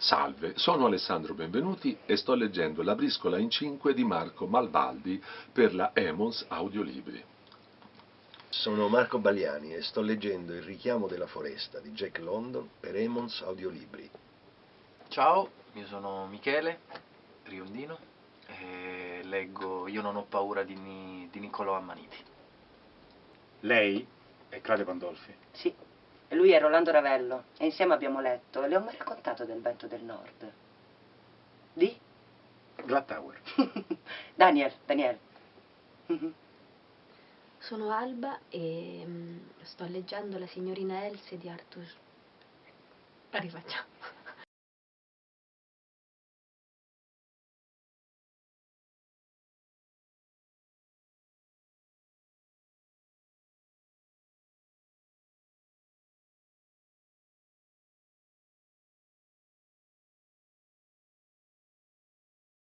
Salve, sono Alessandro Benvenuti e sto leggendo La briscola in cinque di Marco Malvaldi per la Emons Audiolibri. Sono Marco Baliani e sto leggendo Il richiamo della foresta di Jack London per Emons Audiolibri. Ciao, io sono Michele Riondino e leggo Io non ho paura di, Ni- di Niccolò Ammaniti. Lei è Claudio Pandolfi. Sì, lui è Rolando Ravello e insieme abbiamo letto e le ho mai raccontato del vento del nord. Di? Glad Tower. Daniel, Daniel. Sono Alba e mm, sto leggendo La signorina Else di Arthur. Rifacciamo.